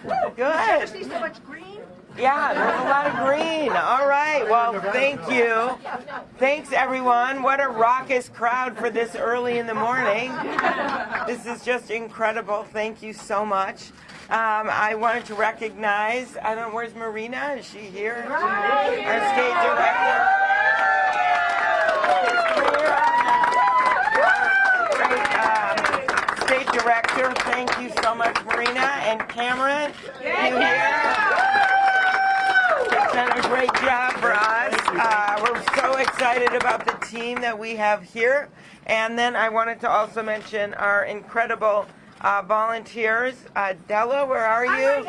green. Good. See so much green? Yeah, there's a lot of green. All right. Well, thank you. Thanks, everyone. What a raucous crowd for this early in the morning. This is just incredible. Thank you so much. Um, I wanted to recognize, I don't know, where's Marina? Is she here? Our state director. Great, um, State director, thank you so much, Marina. And Cameron, you here? It's done a great job for us. Uh, we're so excited about the team that we have here. And then I wanted to also mention our incredible uh, volunteers. Uh, Della, where are you?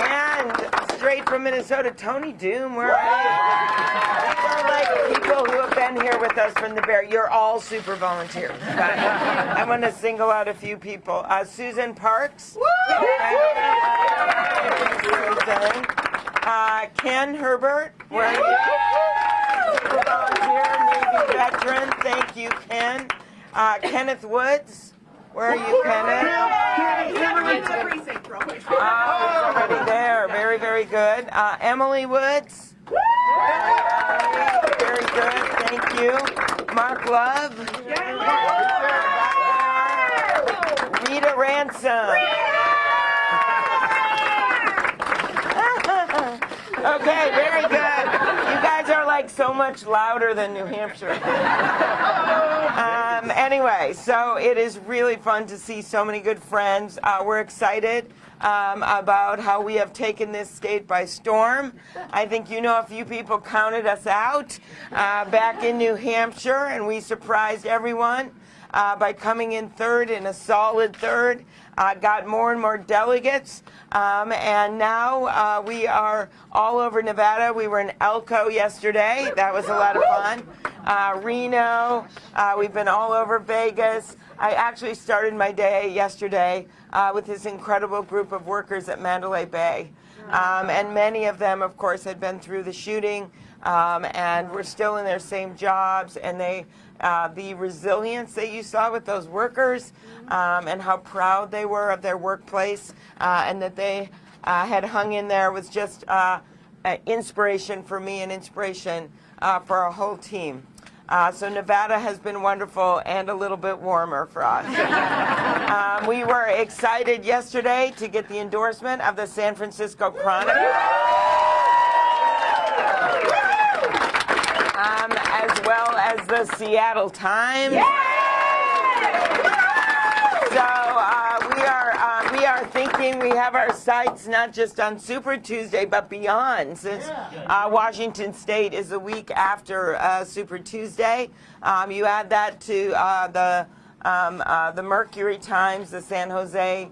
And straight from Minnesota, Tony Doom, where are you? These are like people who have been here with us from the Bear. You're all super volunteers. I want to single out a few people. Uh, Susan Parks. Susan. Uh, Ken Herbert, where are you? Super volunteer, Navy veteran. Thank you, Ken. Uh, Kenneth Woods. Where are you, Kenneth? Oh, he's already there. Very, very good. Uh, Emily Woods. Very good. Thank you. Mark Love. Rita Ransom. okay, very good. Like so much louder than New Hampshire. Um, anyway, so it is really fun to see so many good friends. Uh, we're excited um, about how we have taken this state by storm. I think you know a few people counted us out uh, back in New Hampshire, and we surprised everyone uh, by coming in third in a solid third. Uh, got more and more delegates, um, and now uh, we are all over Nevada. We were in Elko yesterday. That was a lot of fun. Uh, Reno. Uh, we've been all over Vegas. I actually started my day yesterday uh, with this incredible group of workers at Mandalay Bay. Um, and many of them, of course, had been through the shooting um, and were still in their same jobs. And they, uh, the resilience that you saw with those workers um, and how proud they were of their workplace uh, and that they uh, had hung in there was just uh, inspiration for me and inspiration uh, for our whole team. Uh, so Nevada has been wonderful and a little bit warmer for us. um, we were excited yesterday to get the endorsement of the San Francisco Chronicle. Um, as well as the Seattle Times. So uh, we are uh, we are thinking we have our sights not just on Super Tuesday but beyond, since uh, Washington State is a week after uh, Super Tuesday. Um, you add that to uh, the um, uh, the Mercury Times, the San Jose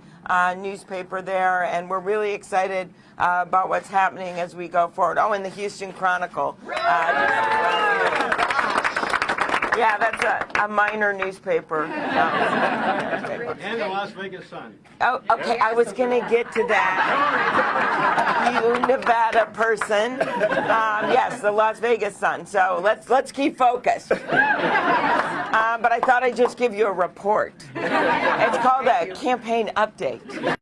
newspaper there, and we're really excited about what's happening as we go forward. Oh, and the Houston Chronicle. Yeah, that's a, a minor newspaper. And the Las Vegas Sun. Oh, okay. I was going to get to that. you Nevada person. Um, yes, the Las Vegas Sun. So let's let's keep focused. Um, but I thought I'd just give you a report. It's called a campaign update.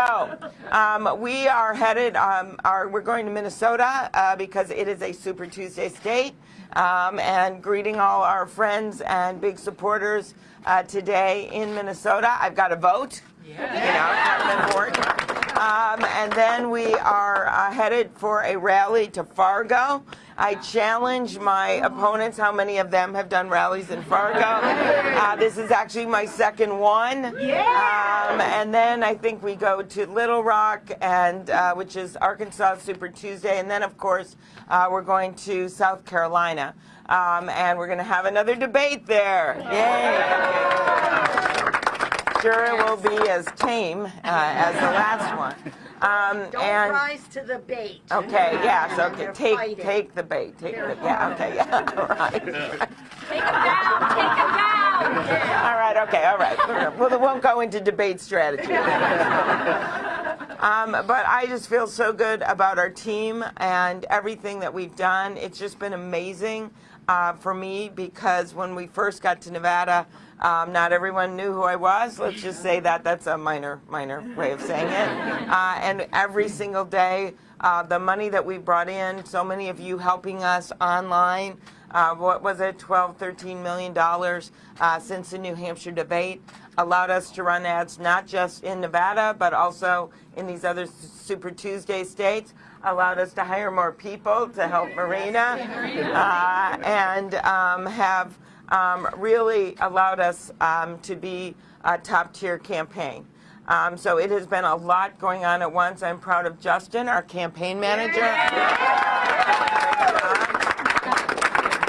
So, um, we are headed, um, are, we're going to Minnesota uh, because it is a Super Tuesday state. Um, and greeting all our friends and big supporters uh, today in Minnesota. I've got a vote. Yeah. You know, it's kind of important. Um, and then we are uh, headed for a rally to Fargo. I challenge my opponents, how many of them have done rallies in Fargo. Uh, this is actually my second one. Um, and then I think we go to Little Rock, and uh, which is Arkansas Super Tuesday. And then, of course, uh, we're going to South Carolina. Um, and we're going to have another debate there. Yay! Sure it will be as tame uh, as the last one. Um, Don't and rise to the bait. okay, yes, okay. Take fighting. take the bait. Take the yeah. Okay, yeah. All right. Take him down! Take him down! All right. Okay. All right. Well, it won't go into debate strategy. Um, but I just feel so good about our team and everything that we've done. It's just been amazing uh, for me because when we first got to Nevada, um, not everyone knew who I was. Let's just say that. That's a minor, minor way of saying it. Uh, and every single day, uh, the money that we brought in, so many of you helping us online, uh, what was it, 12, 13 million dollars uh, since the New Hampshire debate, allowed us to run ads not just in Nevada, but also in these other Super Tuesday states, allowed us to hire more people to help Marina, uh, and um, have um, really allowed us um, to be a top tier campaign. Um, so it has been a lot going on at once. I'm proud of Justin, our campaign manager.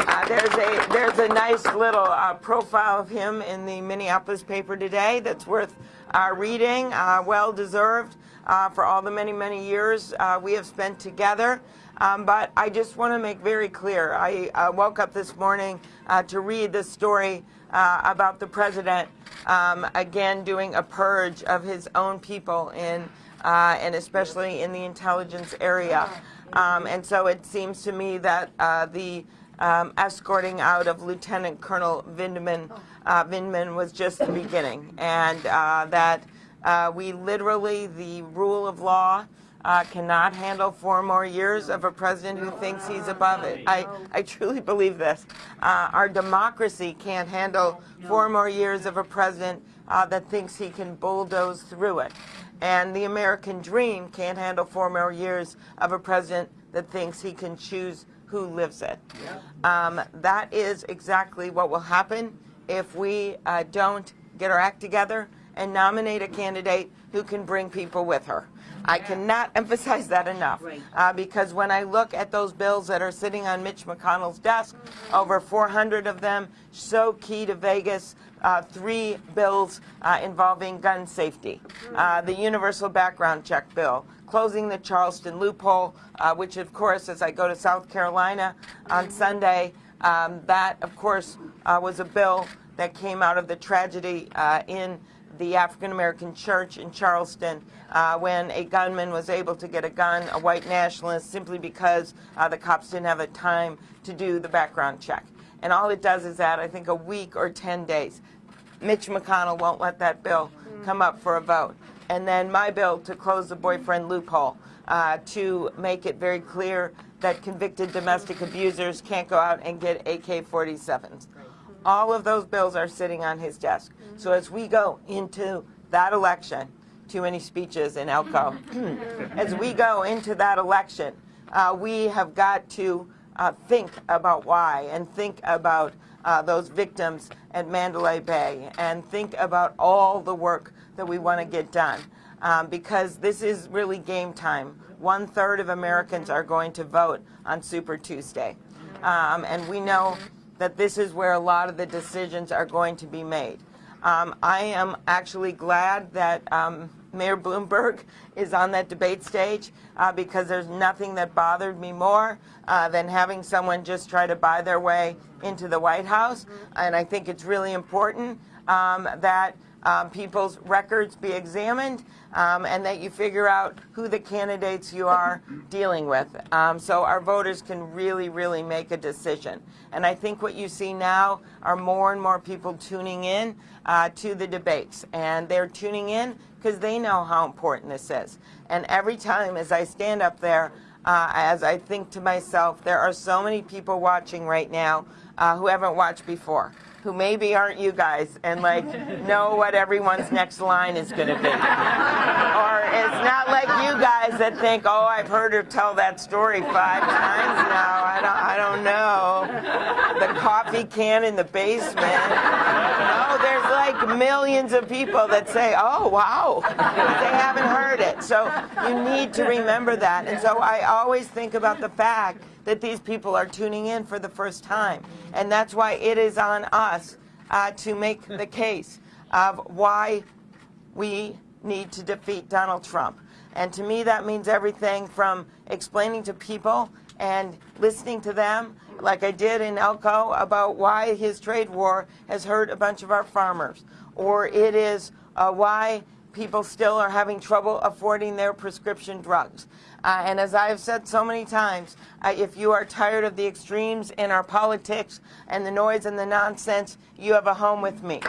Uh, there's a there's a nice little uh, profile of him in the Minneapolis paper today that's worth uh, reading. Uh, well deserved uh, for all the many many years uh, we have spent together. Um, but I just want to make very clear. I uh, woke up this morning uh, to read the story uh, about the president um, again doing a purge of his own people in uh, and especially in the intelligence area. Um, and so it seems to me that the um, escorting out of Lieutenant Colonel Vindman, uh, Vindman was just the beginning, and uh, that uh, we literally, the rule of law, uh, cannot handle four more years of a president who thinks he's above it. I, I truly believe this. Uh, our democracy can't handle four more years of a president uh, that thinks he can bulldoze through it. And the American dream can't handle four more years of a president that thinks he can choose who lives it. Um, that is exactly what will happen if we uh, don't get our act together and nominate a candidate who can bring people with her. I cannot emphasize that enough uh, because when I look at those bills that are sitting on Mitch McConnell's desk, over 400 of them, so key to Vegas, uh, three bills uh, involving gun safety, uh, the universal background check bill, closing the Charleston loophole, uh, which of course, as I go to South Carolina on Sunday, um, that of course uh, was a bill that came out of the tragedy uh, in the African American church in Charleston uh, when a gunman was able to get a gun, a white nationalist, simply because uh, the cops didn't have the time to do the background check. And all it does is add, I think, a week or 10 days. Mitch McConnell won't let that bill come up for a vote. And then my bill to close the boyfriend loophole uh, to make it very clear that convicted domestic abusers can't go out and get AK-47s. All of those bills are sitting on his desk. So as we go into that election, too many speeches in Elko, as we go into that election, uh, we have got to uh, think about why and think about uh, those victims at Mandalay Bay and think about all the work that we want to get done. Um, because this is really game time. One third of Americans are going to vote on Super Tuesday. Um, and we know that this is where a lot of the decisions are going to be made. Um, I am actually glad that um, Mayor Bloomberg is on that debate stage uh, because there's nothing that bothered me more uh, than having someone just try to buy their way into the White House. And I think it's really important um, that um, people's records be examined um, and that you figure out who the candidates you are dealing with um, so our voters can really, really make a decision. And I think what you see now are more and more people tuning in uh, to the debates. And they're tuning in because they know how important this is. And every time as I stand up there, uh, as I think to myself, there are so many people watching right now uh, who haven't watched before who maybe aren't you guys and like know what everyone's next line is going to be. or it's not like you guys that think, oh, I've heard her tell that story five times now. I don't, I don't know. The coffee can in the basement. No, there's like millions of people that say, oh, wow, they haven't heard it. So you need to remember that. And so I always think about the fact that these people are tuning in for the first time. And that's why it is on us uh, to make the case of why we need to defeat Donald Trump. And to me, that means everything from explaining to people and listening to them, like I did in Elko, about why his trade war has hurt a bunch of our farmers. Or it is uh, why people still are having trouble affording their prescription drugs. Uh, and as I've said so many times, uh, if you are tired of the extremes in our politics and the noise and the nonsense, you have a home with me.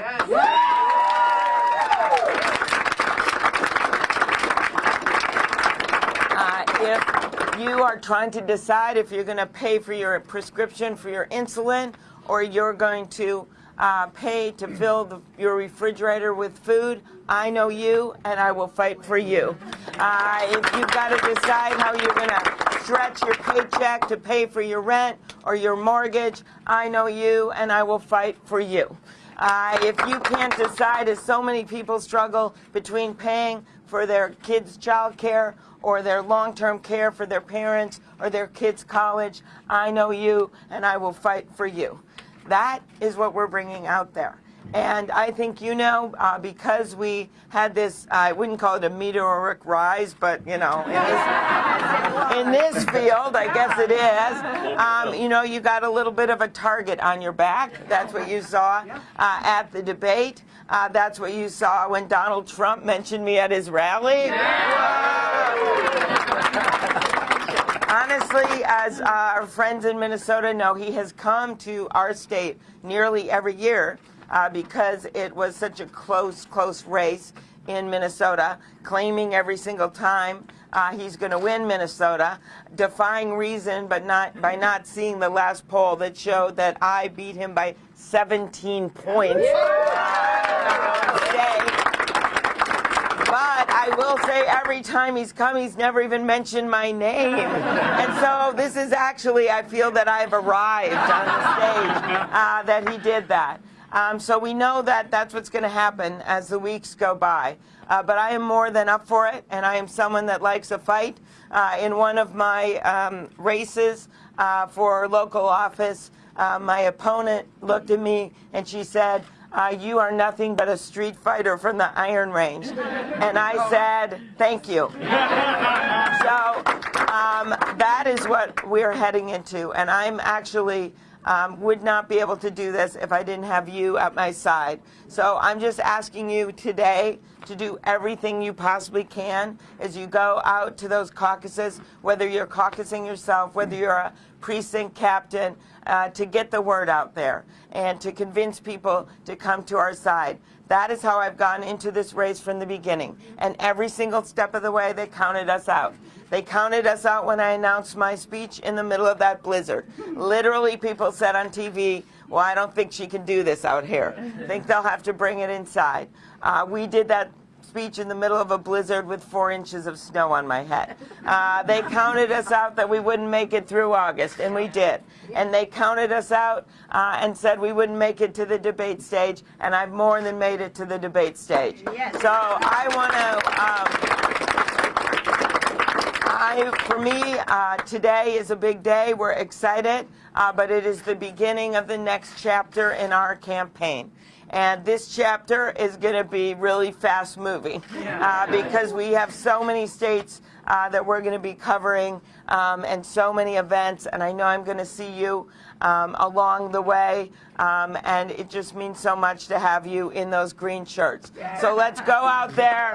Uh, if you are trying to decide if you're going to pay for your prescription for your insulin or you're going to uh, pay to fill the, your refrigerator with food, I know you and I will fight for you. Uh, if you've got to decide how you're going to stretch your paycheck to pay for your rent or your mortgage, I know you and I will fight for you. Uh, if you can't decide, as so many people struggle between paying for their kids' child care or their long-term care for their parents or their kids' college, I know you and I will fight for you. That is what we're bringing out there. And I think you know, uh, because we had this, I wouldn't call it a meteoric rise, but you know, in this, in this field, I guess it is, um, you know, you got a little bit of a target on your back. That's what you saw uh, at the debate. Uh, that's what you saw when Donald Trump mentioned me at his rally. Honestly, as uh, our friends in Minnesota know, he has come to our state nearly every year uh, because it was such a close, close race in Minnesota, claiming every single time uh, he's going to win Minnesota, defying reason, but not by not seeing the last poll that showed that I beat him by 17 points. But I will say every time he's come, he's never even mentioned my name. And so this is actually, I feel that I've arrived on the stage uh, that he did that. Um, so we know that that's what's going to happen as the weeks go by. Uh, but I am more than up for it, and I am someone that likes a fight. Uh, in one of my um, races uh, for local office, uh, my opponent looked at me and she said, uh, you are nothing but a street fighter from the Iron Range. And I said, thank you. So um, that is what we're heading into. And I'm actually um, would not be able to do this if I didn't have you at my side. So I'm just asking you today to do everything you possibly can as you go out to those caucuses, whether you're caucusing yourself, whether you're a precinct captain, uh, to get the word out there and to convince people to come to our side. That is how I've gone into this race from the beginning. And every single step of the way, they counted us out. They counted us out when I announced my speech in the middle of that blizzard. Literally, people said on TV, well, I don't think she can do this out here. I think they'll have to bring it inside. Uh, we did that speech in the middle of a blizzard with four inches of snow on my head. Uh, they counted us out that we wouldn't make it through August, and we did. And they counted us out uh, and said we wouldn't make it to the debate stage, and I've more than made it to the debate stage. Yes. So I want to. Um, I, for me, uh, today is a big day. We're excited, uh, but it is the beginning of the next chapter in our campaign. And this chapter is going to be really fast moving uh, because we have so many states uh, that we're going to be covering um, and so many events. And I know I'm going to see you um, along the way. Um, and it just means so much to have you in those green shirts. So let's go out there.